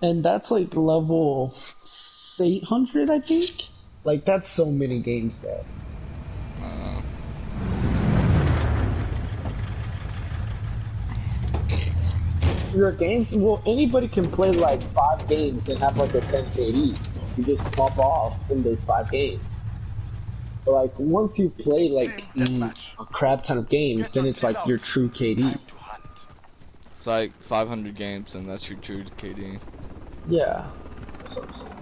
and that's like level 800, I think. Like that's so many games there. Uh, Your games, well, anybody can play like five games and have like a 10 KD. You just pop off in those five games. But like once you play like a crap ton of games, then it's like your true KD. it's like 500 games, and that's your true KD. Yeah. That's what I'm.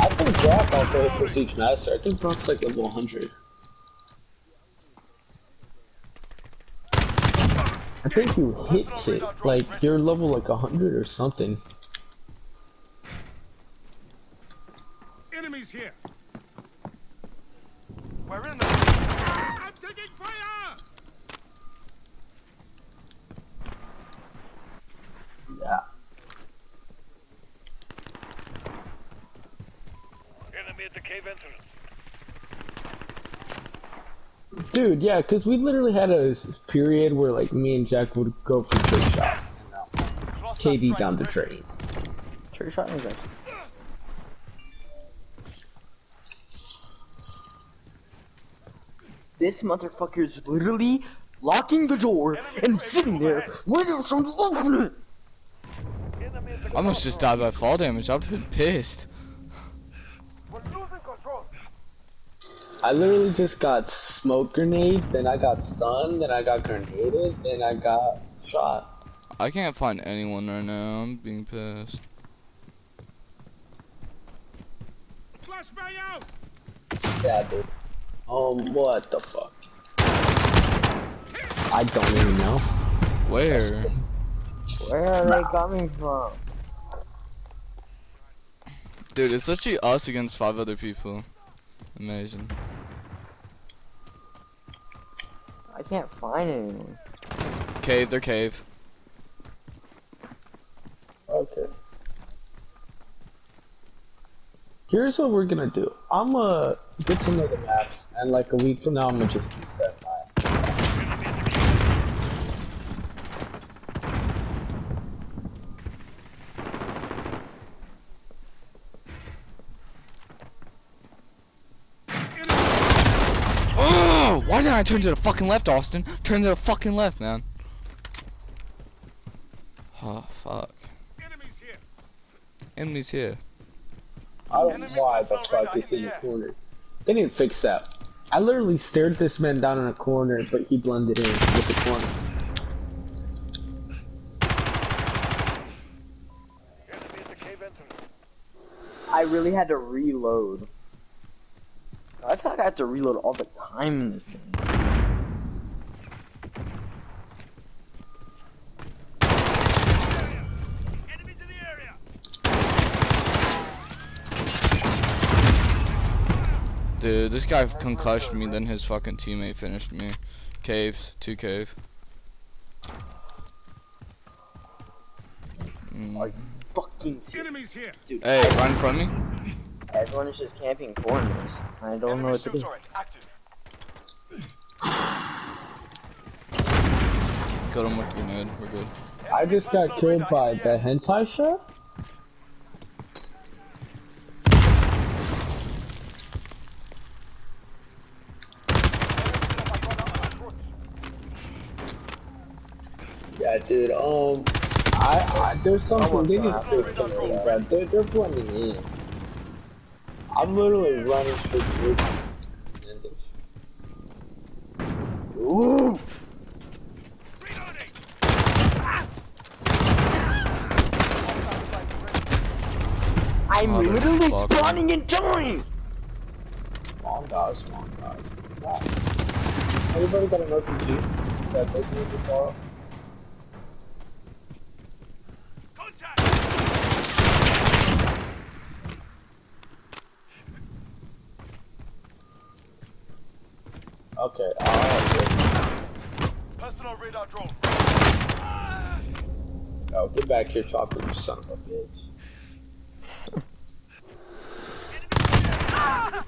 I think Brock also hit Prestige Master. I think Brock's like level 100. I think you hits it, like you're level like 100 or something. Enemies here. We're in the. I'm taking fire. Yeah. Enemy at the cave entrance. Dude, yeah, because we literally had a period where like me and Jack would go for trick shot. KD down the drain. Trick shot is actually. This motherfucker is literally locking the door and sitting there waiting for me to open it. The I almost just died by fall damage. I'm pissed. We're losing control. I literally just got smoke grenade, then I got stunned, then I got grenaded, then I got shot. I can't find anyone right now. I'm being pissed. Flashbang out. Yeah, dude. Um, what the fuck? I don't even know. Where? Where are they coming from? Dude, it's literally us against five other people. Amazing. I can't find anyone. Cave, they're cave. Okay. Here's what we're gonna do. I'm uh, gonna get to know the maps, and like a week from now, I'm gonna just reset my. Oh! Why didn't I turn to the fucking left, Austin? Turn to the fucking left, man. Oh, fuck. Enemies here. Enemies here. I don't know why the fuck is in the corner. They didn't fix that. I literally stared this man down in a corner, but he blended in with the corner. I really had to reload. I feel like I have to reload all the time in this thing. Enemies in the area. Dude, this guy concussed me, then his fucking teammate finished me. Cave, two cave. Mm. Fucking serious. Enemies here. Dude, Hey, run from me. everyone is just camping corners. I don't know Enemy what to do. shield. Killed him with grenade. We're good. I just got killed by the hentai chef. Yeah, dude. Um, I, I there's something they need to fix something, bro. They're they're blending in. I'm literally running straight through. And Ooh. I'm Motherfucker. literally spawning and dying! Long guys, long guys. Everybody got an RPG that they can to borrow? Okay. Uh, Personal radar drone. Oh, get back here, chopper, you son of a bitch. ah!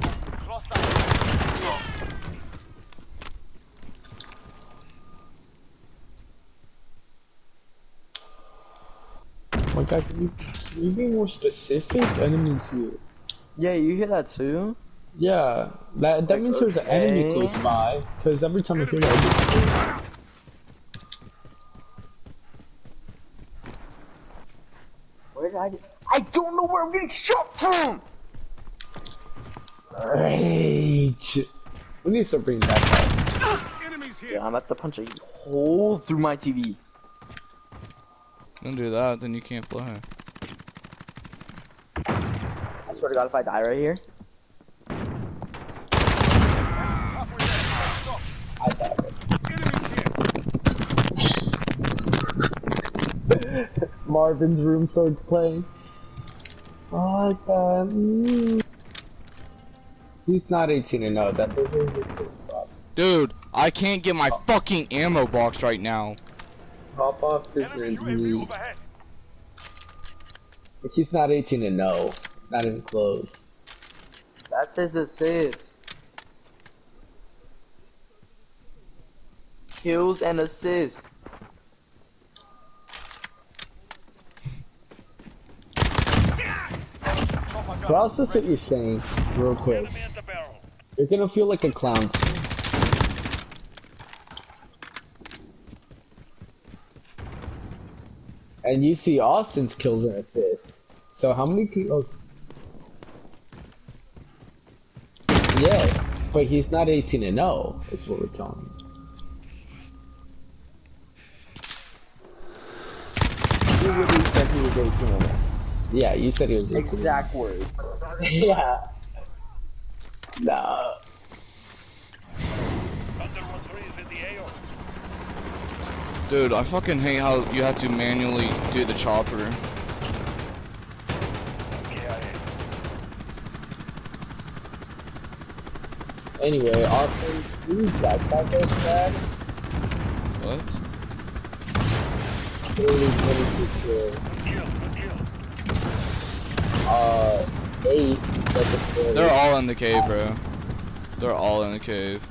My guy, can you, can you be more specific? Enemies here. Yeah, you hear that too? Yeah, that that means there's an enemy okay. close by. Because every time I hear that, I Where did I get? I don't know where I'm getting shot from! Rage. We need to start bringing that back. Enemies here. Yeah, I'm about to punch a hole through my TV. Don't do that, then you can't play. I swear to God, if I die right here, Halfway there. Stop. I thought Enemies here. Marvin's room starts playing. I like that. Mm. He's not 18 and no, that those are his assist box. Dude, I can't get my fucking ammo box right now. Pop off this man's knee. But he's not 18 and no. Not even close. that's his assist. Kills and assists. Process what you're saying, real quick. You're gonna feel like a clown. And you see Austin's kills and assists. So how many kills? Yes, but he's not 18 and 0, is what we're telling you. Literally said he was 18 and oh. Yeah, you said he was 18. Exact words. yeah. Nah. Thunder 1-3 is in the AO. Dude, I fucking hate how you have to manually do the chopper. KIA. Anyway, Austin, you backpack us that? What? 30, 22 kills. Good deal. Good deal. Uh, 8 second floor. They're all in the cave, bro. They're all in the cave.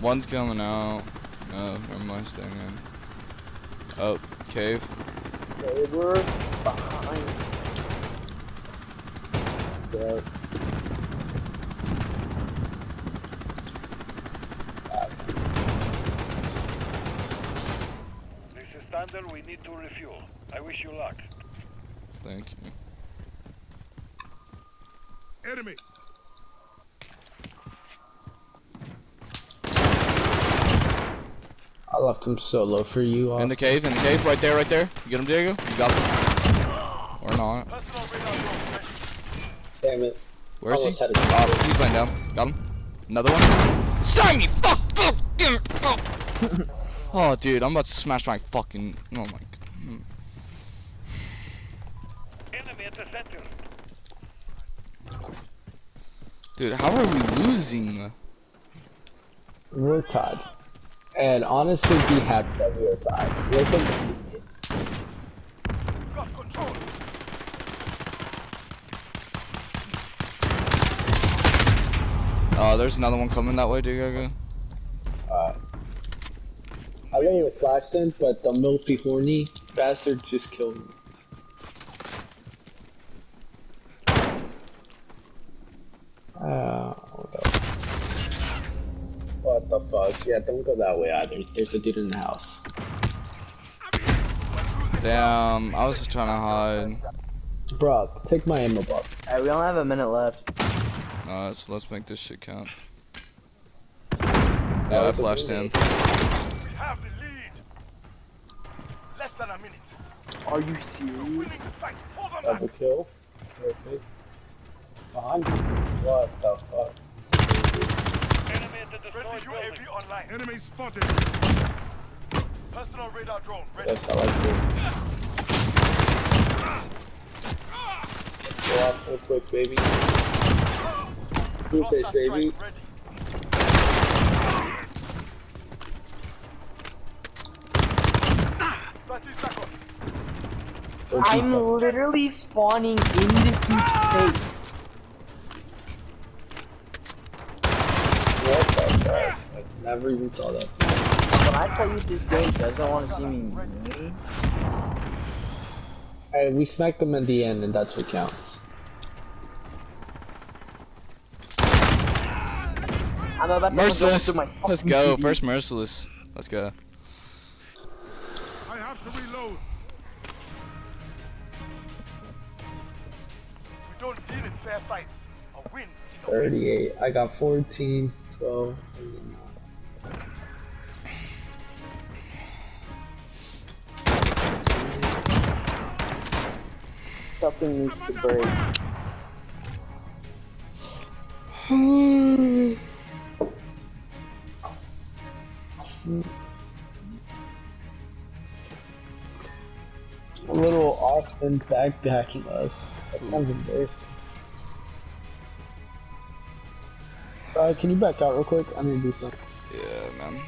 One's coming out. No, never mind, staying in. Oh, cave. They were behind. Yeah. This is Thunder. We need to refuel. I wish you luck. Thank you. Enemy. I left him solo for you. In the cave, in the cave, right there, right there. You get him, Diego? You got him? Or not? Personal radar drone ready. Damn it. Where is he? Almost had. Oh, he's laying down. Got him. Another one. Stymie! Fuck! Fuck! Damn it! Fuck! oh, dude, I'm about to smash my fucking. Oh my. Hmm. At the center. Dude, how are we losing? We're tied. And honestly, be happy that we are tied. Look at the teammates. Got control. Oh, there's another one coming that way, Diego. Uh, I let you flash them, but the milfy horny bastard just killed me. Uh, hold up. What the fuck? Yeah, don't go that way either. There's a dude in the house. Damn, I was just trying to hide. Bruh, take my ammo box. Alright, we only have a minute left. Alright, so let's make this shit count. Yeah, I flashed in. We have the lead. Less than a minute. Are you serious? this fight. Hold on. Double kill. Perfect. Behind you. What the fuck? Enemy at the destroyed UAV online. Enemy spotted. Personal radar drone ready. Yes, I like this. Go off real quick, baby. Blue face, Cluster strike baby. ready. Thirty seconds. Don't be I'm literally spawning in this dude's face. I never even saw that. When I tell you this game doesn't want to see me win, Hey, we sniped them in the end, and that's what counts. I'm about to Merciless. my Let's go. TV. First merciless. Let's go. I have to reload. We don't deal in fair fights. A win is a win. 38. I got 14, 12. Something needs to break. A little Austin backpacking us. That's kind of embarrassing. Uh, can you back out real quick? I need to do something. Yeah, man.